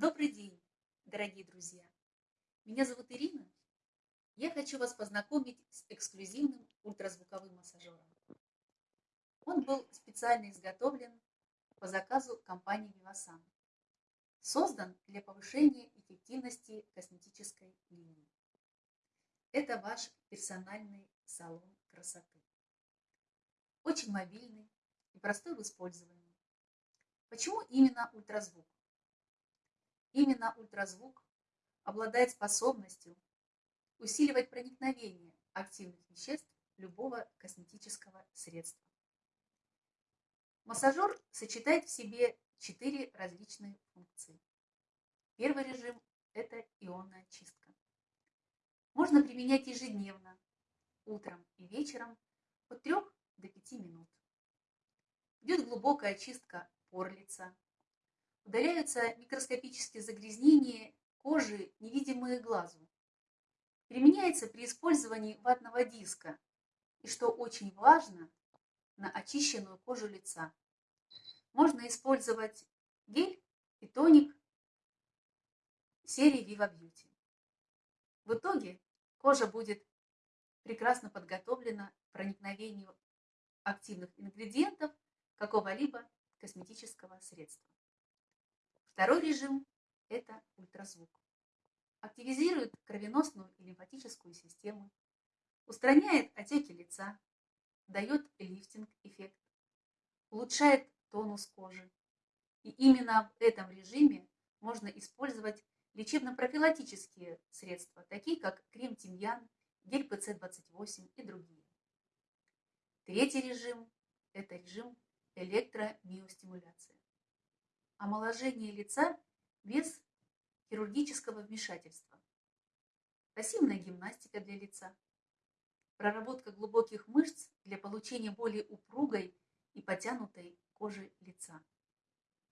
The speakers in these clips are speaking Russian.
Добрый день, дорогие друзья! Меня зовут Ирина. Я хочу вас познакомить с эксклюзивным ультразвуковым массажером. Он был специально изготовлен по заказу компании Vivasan. Создан для повышения эффективности косметической линии. Это ваш персональный салон красоты. Очень мобильный и простой в использовании. Почему именно ультразвук? Именно ультразвук обладает способностью усиливать проникновение активных веществ любого косметического средства. Массажер сочетает в себе четыре различные функции. Первый режим – это ионная чистка. Можно применять ежедневно, утром и вечером от 3 до 5 минут. Идет глубокая чистка пор лица, удаляются микроскопические загрязнения кожи, невидимые глазу. Применяется при использовании ватного диска и, что очень важно, на очищенную кожу лица. Можно использовать гель и тоник серии Viva Beauty. В итоге кожа будет прекрасно подготовлена к проникновению активных ингредиентов какого-либо косметического средства. Второй режим – это ультразвук. Активизирует кровеносную и лимфатическую систему, устраняет отеки лица, дает лифтинг-эффект, улучшает тонус кожи. И именно в этом режиме можно использовать лечебно-профилактические средства, такие как крем-тимьян, гель ПЦ-28 и другие. Третий режим – это режим электромиостимуляции омоложение лица без хирургического вмешательства, пассивная гимнастика для лица, проработка глубоких мышц для получения более упругой и потянутой кожи лица.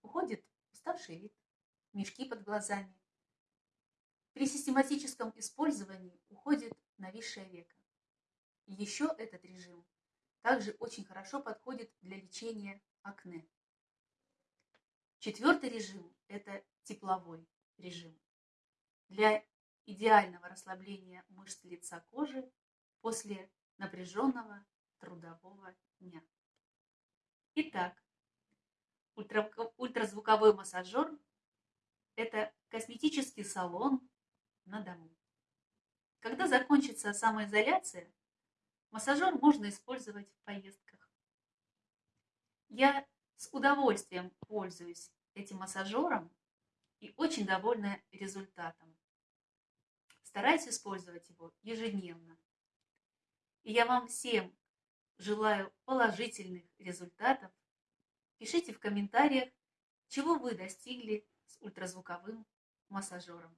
Уходит уставший вид, мешки под глазами. При систематическом использовании уходит нависшее веко. Еще этот режим также очень хорошо подходит для лечения акне. Четвертый режим – это тепловой режим. Для идеального расслабления мышц лица кожи после напряженного трудового дня. Итак, ультразвуковой массажер – это косметический салон на дому. Когда закончится самоизоляция, массажер можно использовать в поездках. Я с удовольствием пользуюсь этим массажером и очень довольна результатом. Стараюсь использовать его ежедневно. И я вам всем желаю положительных результатов. Пишите в комментариях, чего вы достигли с ультразвуковым массажером.